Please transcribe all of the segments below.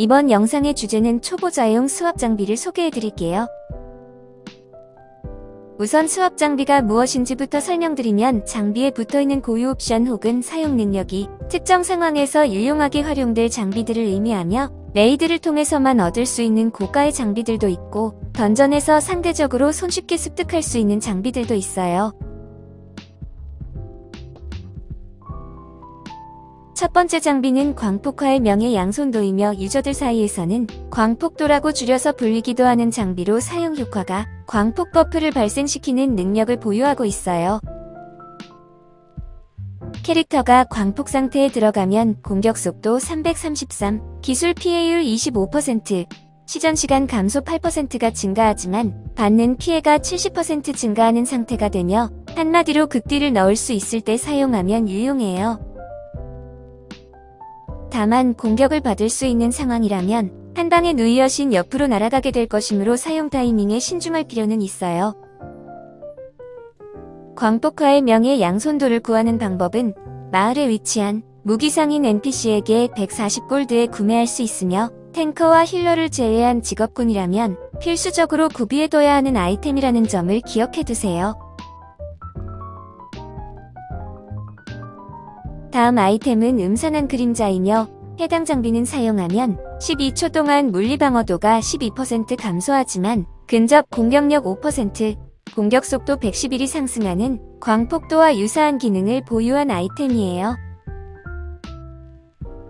이번 영상의 주제는 초보자용 수압 장비를 소개해 드릴게요. 우선 수압 장비가 무엇인지부터 설명드리면 장비에 붙어있는 고유 옵션 혹은 사용 능력이 특정 상황에서 유용하게 활용될 장비들을 의미하며 레이드를 통해서만 얻을 수 있는 고가의 장비들도 있고 던전에서 상대적으로 손쉽게 습득할 수 있는 장비들도 있어요. 첫 번째 장비는 광폭화의 명예 양손도이며 유저들 사이에서는 광폭도라고 줄여서 불리기도 하는 장비로 사용 효과가 광폭 buff를 발생시키는 능력을 보유하고 있어요. 캐릭터가 광폭 상태에 들어가면 공격 속도 333, 기술 피해율 25%, 시전시간 감소 8%가 증가하지만 받는 피해가 70% 증가하는 상태가 되며 한마디로 극딜을 넣을 수 있을 때 사용하면 유용해요. 다만 공격을 받을 수 있는 상황이라면 한 방에 누이어신 옆으로 날아가게 될 것이므로 사용 타이밍에 신중할 필요는 있어요. 광폭화의 명예 양손도를 구하는 방법은 마을에 위치한 무기상인 NPC에게 140골드에 구매할 수 있으며 탱커와 힐러를 제외한 직업군이라면 필수적으로 구비해둬야 하는 아이템이라는 점을 기억해두세요. 다음 아이템은 음산한 그림자이며 해당 장비는 사용하면 12초 동안 물리방어도가 12% 감소하지만 근접 공격력 5%, 공격 속도 111이 상승하는 광폭도와 유사한 기능을 보유한 아이템이에요.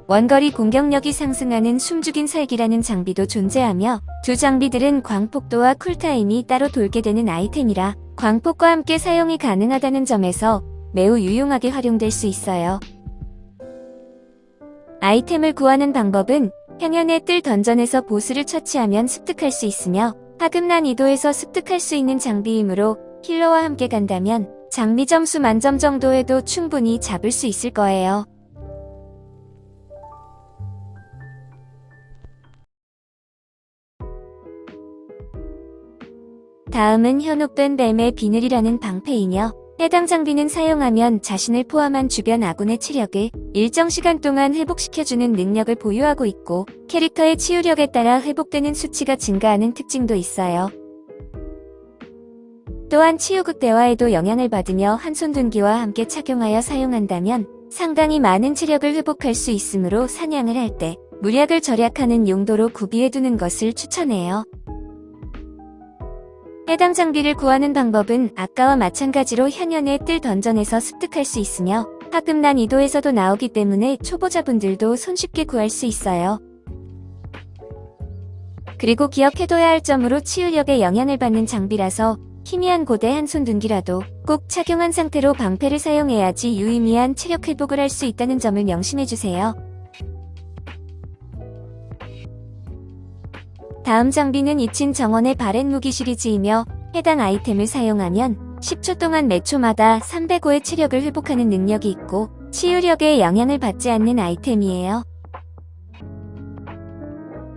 원거리 공격력이 상승하는 숨죽인 살기라는 장비도 존재하며 두 장비들은 광폭도와 쿨타임이 따로 돌게 되는 아이템이라 광폭과 함께 사용이 가능하다는 점에서 매우 유용하게 활용될 수 있어요. 아이템을 구하는 방법은 향연의 뜰 던전에서 보스를 처치하면 습득할 수 있으며 하급 난 이도에서 습득할 수 있는 장비이므로 힐러와 함께 간다면 장비 점수 만점 정도에도 충분히 잡을 수 있을 거예요. 다음은 현혹된 뱀의 비늘이라는 방패이며 해당 장비는 사용하면 자신을 포함한 주변 아군의 체력을 일정 시간 동안 회복시켜주는 능력을 보유하고 있고 캐릭터의 치유력에 따라 회복되는 수치가 증가하는 특징도 있어요. 또한 치유 극대화에도 영향을 받으며 한손둔기와 함께 착용하여 사용한다면 상당히 많은 체력을 회복할 수 있으므로 사냥을 할때 무력을 절약하는 용도로 구비해두는 것을 추천해요. 해당 장비를 구하는 방법은 아까와 마찬가지로 현연의 뜰 던전에서 습득할 수 있으며 하급 난 이도에서도 나오기 때문에 초보자분들도 손쉽게 구할 수 있어요. 그리고 기억해둬야 할 점으로 치유력에 영향을 받는 장비라서 희미한 고대 한손 둔기라도 꼭 착용한 상태로 방패를 사용해야지 유의미한 체력 회복을 할 수 있다는 점을 명심해주세요. 다음 장비는 이친 정원의 바렛 무기 시리즈이며 해당 아이템을 사용하면 10초 동안 매 초마다 305의 체력을 회복하는 능력이 있고 치유력에 영향을 받지 않는 아이템이에요.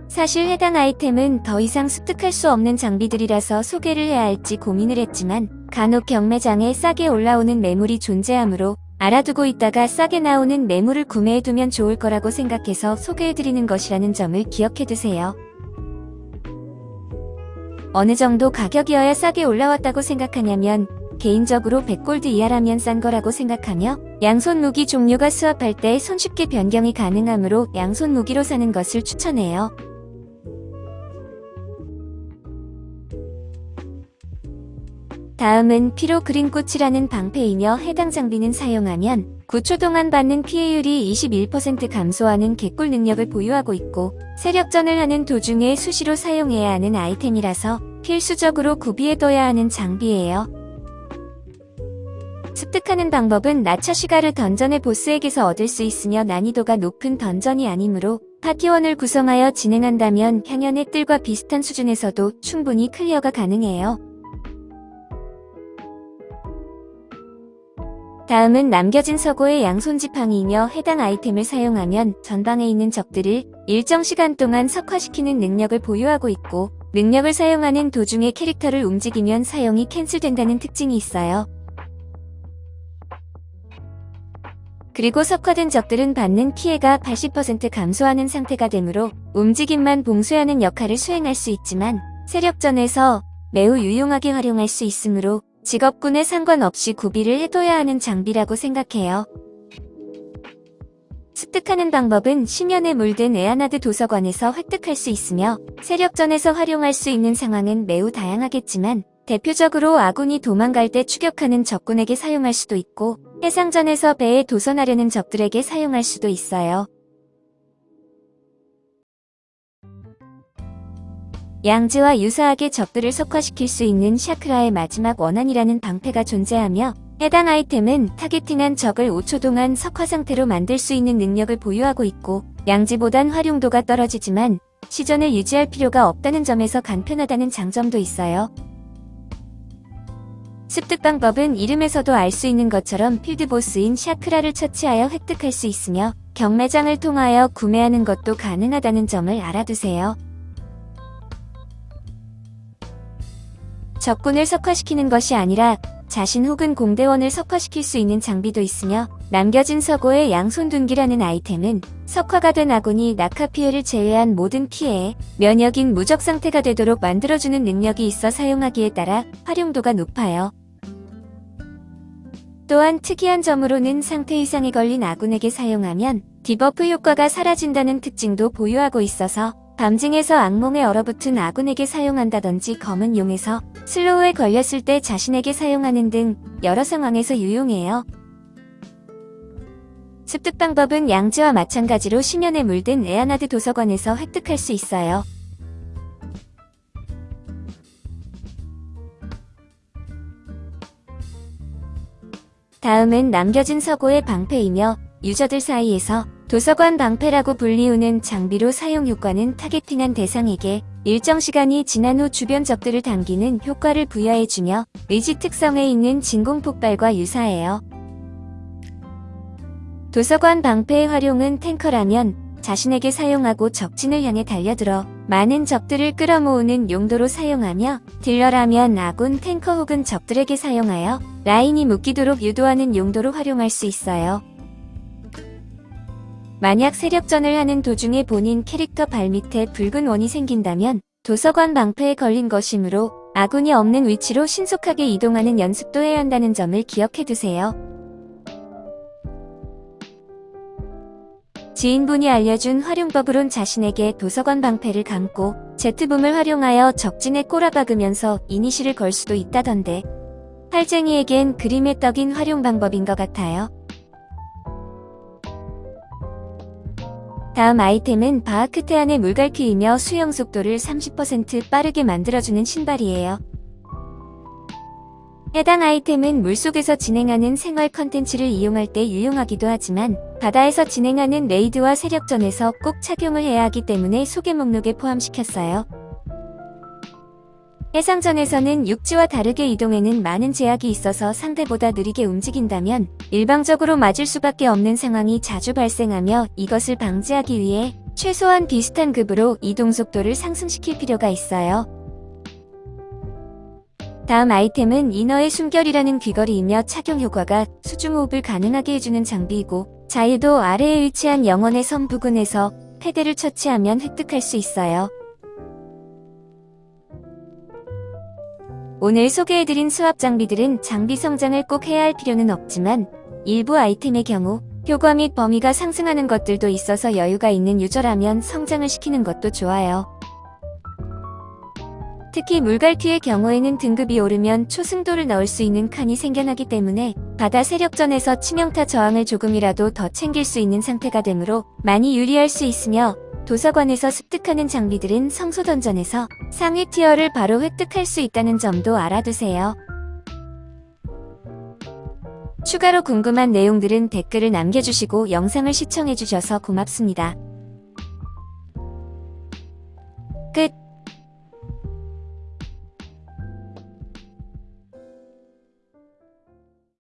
사실 해당 아이템은 더 이상 습득할 수 없는 장비들이라서 소개를 해야 할지 고민을 했지만 간혹 경매장에 싸게 올라오는 매물이 존재하므로 알아두고 있다가 싸게 나오는 매물을 구매해두면 좋을 거라고 생각해서 소개해드리는 것이라는 점을 기억해두세요. 어느 정도 가격이어야 싸게 올라왔다고 생각하냐면 개인적으로 100골드 이하라면 싼 거라고 생각하며 양손 무기 종류가 수합할 때 손쉽게 변경이 가능하므로 양손 무기로 사는 것을 추천해요. 다음은 피로 그린 꽃이라는 방패이며 해당 장비는 사용하면 9초 동안 받는 피해율이 21% 감소하는 개꿀 능력을 보유하고 있고 세력전을 하는 도중에 수시로 사용해야 하는 아이템이라서 필수적으로 구비해둬야 하는 장비예요. 습득하는 방법은 나처 시가를 던전의 보스에게서 얻을 수 있으며 난이도가 높은 던전이 아니므로 파티원을 구성하여 진행한다면 향연의 뜰과 비슷한 수준에서도 충분히 clear가 가능해요. 다음은 남겨진 서고의 양손지팡이이며 해당 아이템을 사용하면 전방에 있는 적들을 일정 시간 동안 석화시키는 능력을 보유하고 있고 능력을 사용하는 도중에 캐릭터를 움직이면 사용이 cancel된다는 특징이 있어요. 그리고 석화된 적들은 받는 피해가 80% 감소하는 상태가 되므로 움직임만 봉쇄하는 역할을 수행할 수 있지만 세력전에서 매우 유용하게 활용할 수 있으므로 직업군에 상관없이 구비를 해둬야 하는 장비라고 생각해요. 습득하는 방법은 심연에 물든 에아나드 도서관에서 획득할 수 있으며 세력전에서 활용할 수 있는 상황은 매우 다양하겠지만 대표적으로 아군이 도망갈 때 추격하는 적군에게 사용할 수도 있고 해상전에서 배에 도선하려는 적들에게 사용할 수도 있어요. 양지와 유사하게 적들을 석화시킬 수 있는 샤크라의 마지막 원한이라는 방패가 존재하며 해당 아이템은 targeting한 적을 5초 동안 석화 상태로 만들 수 있는 능력을 보유하고 있고 양지보단 활용도가 떨어지지만 시전을 유지할 필요가 없다는 점에서 간편하다는 장점도 있어요. 습득 방법은 이름에서도 알 수 있는 것처럼 field boss인 샤크라를 처치하여 획득할 수 있으며 경매장을 통하여 구매하는 것도 가능하다는 점을 알아두세요. 적군을 석화시키는 것이 아니라 자신 혹은 공대원을 석화시킬 수 있는 장비도 있으며 남겨진 서고의 양손둔기라는 아이템은 석화가 된 아군이 낙하 피해를 제외한 모든 피해에 면역인 무적 상태가 되도록 만들어주는 능력이 있어 사용하기에 따라 활용도가 높아요. 또한 특이한 점으로는 상태 이상에 걸린 아군에게 사용하면 debuff 효과가 사라진다는 특징도 보유하고 있어서 밤징에서 악몽에 얼어붙은 아군에게 사용한다든지 검은 용에서 slow에 걸렸을 때 자신에게 사용하는 등 여러 상황에서 유용해요. 습득 방법은 양지와 마찬가지로 심연에 물든 에아나드 도서관에서 획득할 수 있어요. 다음은 남겨진 서고의 방패이며 유저들 사이에서 도서관 방패라고 불리우는 장비로 사용 효과는 targeting한 대상에게 일정 시간이 지난 후 주변 적들을 당기는 효과를 부여해주며 의지 특성에 있는 진공 폭발과 유사해요. 도서관 방패의 활용은 탱커라면 자신에게 사용하고 적진을 향해 달려들어 많은 적들을 끌어모으는 용도로 사용하며 딜러라면 아군 탱커 혹은 적들에게 사용하여 라인이 묶이도록 유도하는 용도로 활용할 수 있어요. 만약 세력전을 하는 도중에 본인 캐릭터 발밑에 붉은 원이 생긴다면 도서관 방패에 걸린 것이므로 아군이 없는 위치로 신속하게 이동하는 연습도 해야 한다는 점을 기억해두세요. 지인분이 알려준 활용법으론 자신에게 도서관 방패를 감고 제트붐을 활용하여 적진에 꼬라박으면서 이니시를 걸 수도 있다던데 팔쟁이에겐 그림의 떡인 활용 방법인 것 같아요. 다음 아이템은 바하크테안의 물갈퀴이며 수영 속도를 30% 빠르게 만들어주는 신발이에요. 해당 아이템은 물속에서 진행하는 생활 컨텐츠를 이용할 때 유용하기도 하지만 바다에서 진행하는 raid와 세력전에서 꼭 착용을 해야 하기 때문에 소개 목록에 포함시켰어요. 해상전에서는 육지와 다르게 이동에는 많은 제약이 있어서 상대보다 느리게 움직인다면 일방적으로 맞을 수밖에 없는 상황이 자주 발생하며 이것을 방지하기 위해 최소한 비슷한 급으로 이동 속도를 상승시킬 필요가 있어요. 다음 아이템은 이너의 숨결이라는 귀걸이이며 착용 효과가 수중호흡을 가능하게 해주는 장비이고 자유도 아래에 위치한 영원의 섬 부근에서 패대를 처치하면 획득할 수 있어요. 오늘 소개해드린 수압 장비들은 장비 성장을 꼭 해야 할 필요는 없지만 일부 아이템의 경우 효과 및 범위가 상승하는 것들도 있어서 여유가 있는 유저라면 성장을 시키는 것도 좋아요. 특히 물갈퀴의 경우에는 등급이 오르면 초승도를 넣을 수 있는 칸이 생겨나기 때문에 바다 세력전에서 치명타 저항을 조금이라도 더 챙길 수 있는 상태가 되므로 많이 유리할 수 있으며 도서관에서 습득하는 장비들은 성소던전에서 상위 티어를 바로 획득할 수 있다는 점도 알아두세요. 추가로 궁금한 내용들은 댓글을 남겨주시고 영상을 시청해주셔서 고맙습니다. 끝